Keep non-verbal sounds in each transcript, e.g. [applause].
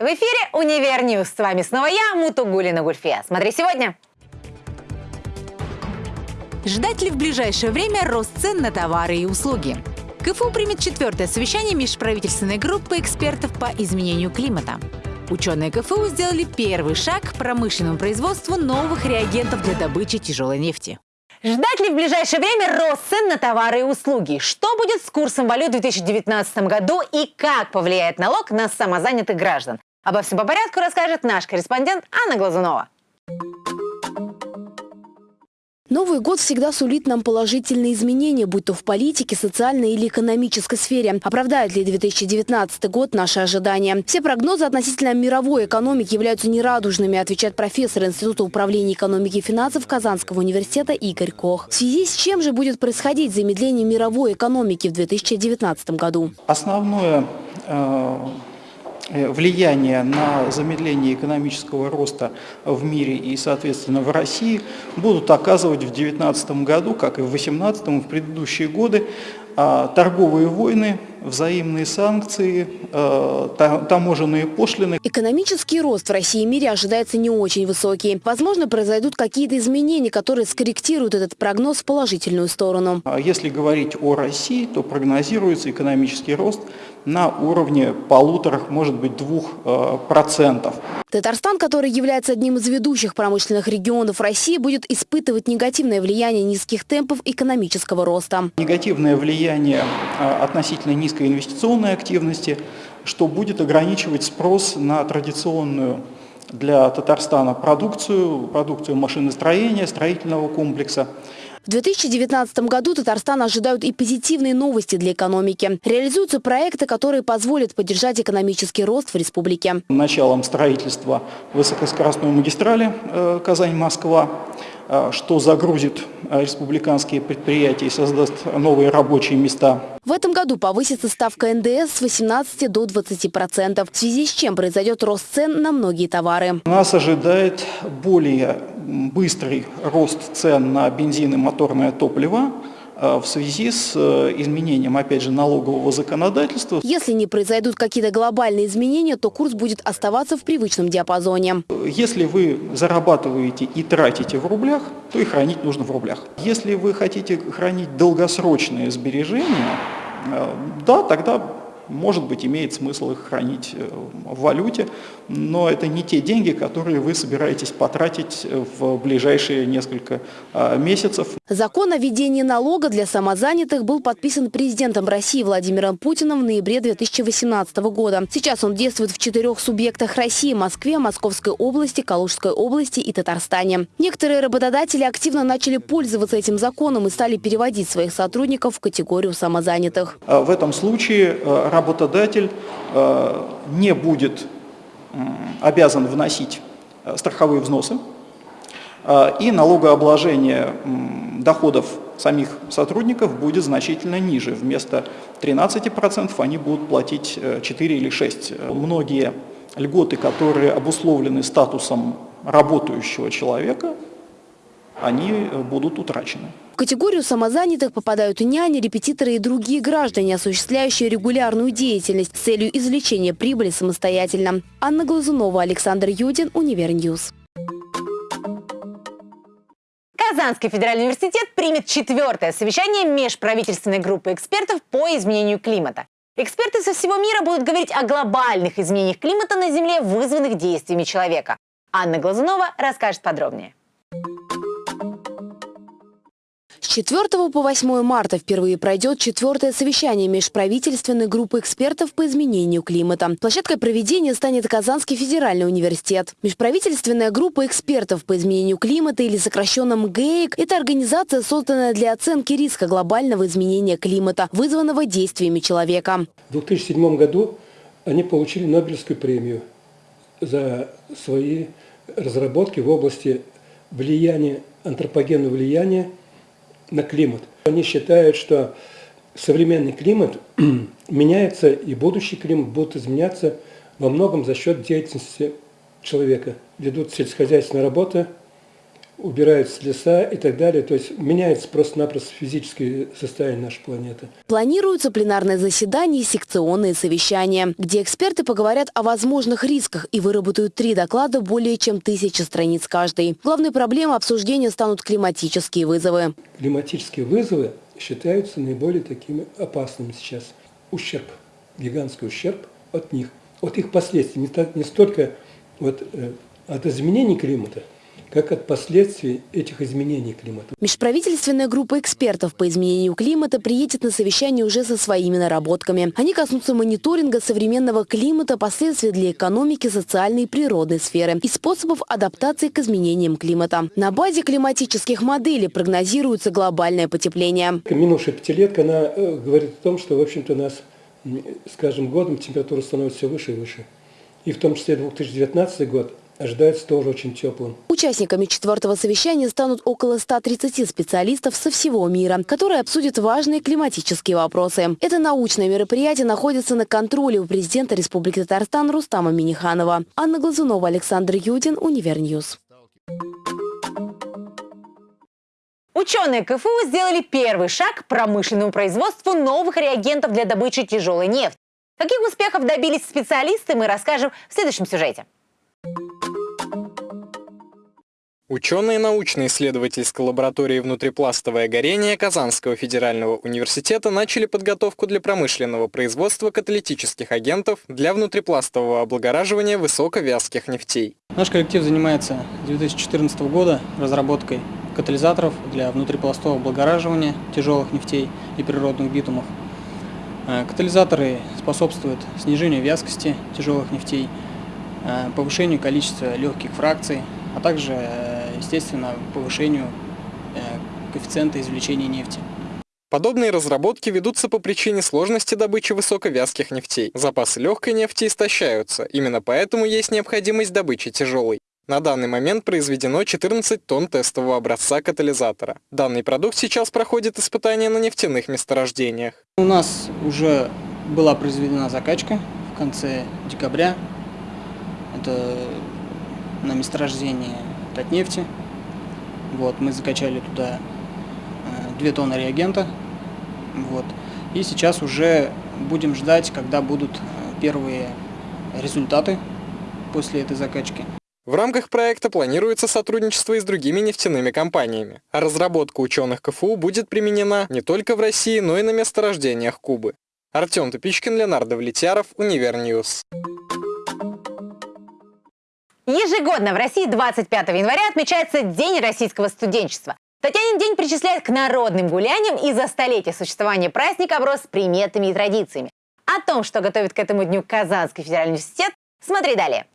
В эфире «Универ News». С вами снова я, Мутугулина Гульфия. Смотри сегодня. Ждать ли в ближайшее время рост цен на товары и услуги? КФУ примет четвертое совещание межправительственной группы экспертов по изменению климата. Ученые КФУ сделали первый шаг к промышленному производству новых реагентов для добычи тяжелой нефти. Ждать ли в ближайшее время рост цен на товары и услуги? Что будет с курсом валют в 2019 году и как повлияет налог на самозанятых граждан? Обо всем по порядку расскажет наш корреспондент Анна Глазунова. Новый год всегда сулит нам положительные изменения, будь то в политике, социальной или экономической сфере. Оправдает ли 2019 год наши ожидания? Все прогнозы относительно мировой экономики являются нерадужными, отвечает профессор Института управления экономики и финансов Казанского университета Игорь Кох. В связи с чем же будет происходить замедление мировой экономики в 2019 году? Основное э влияние на замедление экономического роста в мире и, соответственно, в России будут оказывать в 2019 году, как и в 2018 и в предыдущие годы, а, торговые войны, взаимные санкции, а, таможенные пошлины. Экономический рост в России и мире ожидается не очень высокий. Возможно, произойдут какие-то изменения, которые скорректируют этот прогноз в положительную сторону. А если говорить о России, то прогнозируется экономический рост на уровне полутора, может быть, двух э, процентов. Татарстан, который является одним из ведущих промышленных регионов России, будет испытывать негативное влияние низких темпов экономического роста. Негативное влияние э, относительно низкой инвестиционной активности, что будет ограничивать спрос на традиционную для Татарстана продукцию, продукцию машиностроения, строительного комплекса. В 2019 году Татарстан ожидают и позитивные новости для экономики. Реализуются проекты, которые позволят поддержать экономический рост в республике. Началом строительства высокоскоростной магистрали э, Казань-Москва что загрузит а, республиканские предприятия и создаст новые рабочие места. В этом году повысится ставка НДС с 18 до 20 процентов, в связи с чем произойдет рост цен на многие товары. Нас ожидает более быстрый рост цен на бензин и моторное топливо, в связи с э, изменением, опять же, налогового законодательства. Если не произойдут какие-то глобальные изменения, то курс будет оставаться в привычном диапазоне. Если вы зарабатываете и тратите в рублях, то и хранить нужно в рублях. Если вы хотите хранить долгосрочные сбережения, э, да, тогда может быть, имеет смысл их хранить э, в валюте, но это не те деньги, которые вы собираетесь потратить э, в ближайшие несколько а, месяцев. Закон о введении налога для самозанятых был подписан президентом России Владимиром Путиным в ноябре 2018 года. Сейчас он действует в четырех субъектах России – Москве, Московской области, Калужской области и Татарстане. Некоторые работодатели активно начали пользоваться этим законом и стали переводить своих сотрудников в категорию самозанятых. А в этом случае э, работодатель э, не будет обязан вносить э, страховые взносы, э, и налогообложение доходов самих сотрудников будет значительно ниже. Вместо 13% они будут платить 4 или 6%. Многие льготы, которые обусловлены статусом работающего человека, они будут утрачены. В категорию самозанятых попадают и няни, репетиторы и другие граждане, осуществляющие регулярную деятельность с целью извлечения прибыли самостоятельно. Анна Глазунова, Александр Юдин, Универ News. Казанский федеральный университет примет четвертое совещание межправительственной группы экспертов по изменению климата. Эксперты со всего мира будут говорить о глобальных изменениях климата на Земле, вызванных действиями человека. Анна Глазунова расскажет подробнее. 4 по 8 марта впервые пройдет четвертое совещание межправительственной группы экспертов по изменению климата. Площадкой проведения станет Казанский федеральный университет. Межправительственная группа экспертов по изменению климата или сокращенном ГЭИК – это организация, созданная для оценки риска глобального изменения климата, вызванного действиями человека. В 2007 году они получили Нобелевскую премию за свои разработки в области влияния, антропогенного влияния на климат. Они считают, что современный климат [clears throat] меняется, и будущий климат будет изменяться во многом за счет деятельности человека. Ведут сельскохозяйственные работы, убираются леса и так далее. То есть меняется просто-напросто физическое состояние нашей планеты. Планируются пленарные заседания и секционные совещания, где эксперты поговорят о возможных рисках и выработают три доклада более чем тысячи страниц каждый. Главной проблемой обсуждения станут климатические вызовы. Климатические вызовы считаются наиболее такими опасными сейчас. Ущерб, гигантский ущерб от них, от их последствий, не, столько вот, э, от изменений климата, как от последствий этих изменений климата. Межправительственная группа экспертов по изменению климата приедет на совещание уже со своими наработками. Они коснутся мониторинга современного климата, последствий для экономики, социальной и природной сферы и способов адаптации к изменениям климата. На базе климатических моделей прогнозируется глобальное потепление. Минувшая пятилетка, она э, говорит о том, что, в общем-то, у нас с каждым годом температура становится все выше и выше. И в том числе 2019 год ожидается тоже очень теплым. Участниками четвертого совещания станут около 130 специалистов со всего мира, которые обсудят важные климатические вопросы. Это научное мероприятие находится на контроле у президента Республики Татарстан Рустама Миниханова. Анна Глазунова, Александр Юдин, Универ News. Ученые КФУ сделали первый шаг к промышленному производству новых реагентов для добычи тяжелой нефти. Каких успехов добились специалисты, мы расскажем в следующем сюжете. Ученые научно-исследовательской лаборатории «Внутрипластовое горение» Казанского федерального университета начали подготовку для промышленного производства каталитических агентов для внутрипластового облагораживания высоковязких нефтей. Наш коллектив занимается с 2014 года разработкой катализаторов для внутрипластового облагораживания тяжелых нефтей и природных битумов. Э, катализаторы способствуют снижению вязкости тяжелых нефтей, э, повышению количества легких фракций, а также э, естественно, повышению э, коэффициента извлечения нефти. Подобные разработки ведутся по причине сложности добычи высоковязких нефтей. Запасы легкой нефти истощаются, именно поэтому есть необходимость добычи тяжелой. На данный момент произведено 14 тонн тестового образца катализатора. Данный продукт сейчас проходит испытания на нефтяных месторождениях. У нас уже была произведена закачка в конце декабря. Это на месторождении Татнефти. Вот, мы закачали туда 2 э, тонны реагента. Вот. И сейчас уже будем ждать, когда будут э, первые результаты после этой закачки. В рамках проекта планируется сотрудничество и с другими нефтяными компаниями, а разработка ученых КФУ будет применена не только в России, но и на месторождениях Кубы. Артем Тупичкин, Леонард Давлетьяров, Универ News. Ежегодно в России 25 января отмечается День российского студенчества. Татьянин день причисляет к народным гуляниям и за столетие существования праздника оброс приметами и традициями. О том, что готовит к этому дню Казанский федеральный университет, смотри далее.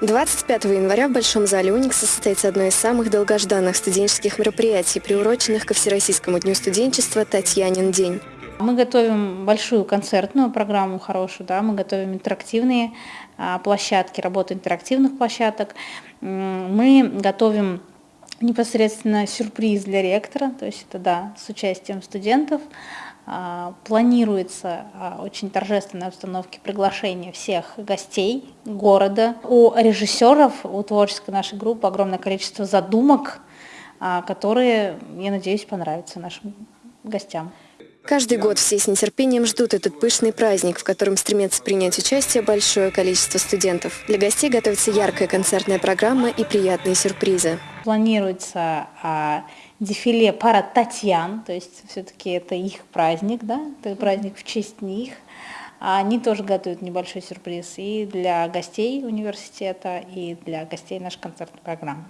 25 января в Большом зале Уникса состоится одно из самых долгожданных студенческих мероприятий, приуроченных ко Всероссийскому дню студенчества «Татьянин день». Мы готовим большую концертную программу хорошую, да, мы готовим интерактивные а, площадки, работу интерактивных площадок. Мы готовим непосредственно сюрприз для ректора, то есть это да, с участием студентов. А, планируется а, очень торжественная обстановке приглашение всех гостей города. У режиссеров, у творческой нашей группы огромное количество задумок, которые, я надеюсь, понравятся нашим гостям. Каждый год все с нетерпением ждут этот пышный праздник, в котором стремятся принять участие большое количество студентов. Для гостей готовится яркая концертная программа и приятные сюрпризы. Планируется а, дефиле пара Татьян, то есть все-таки это их праздник, да, это праздник в честь них. Они тоже готовят небольшой сюрприз и для гостей университета, и для гостей нашей концертной программы.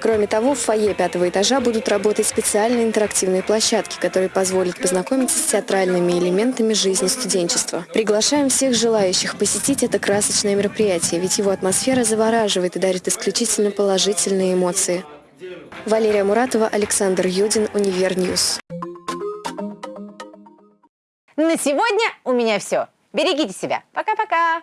Кроме того, в фойе пятого этажа будут работать специальные интерактивные площадки, которые позволят познакомиться с театральными элементами жизни студенчества. Приглашаем всех желающих посетить это красочное мероприятие, ведь его атмосфера завораживает и дарит исключительно положительные эмоции. Валерия Муратова, Александр Юдин, Univer News. На сегодня у меня все. Берегите себя. Пока-пока.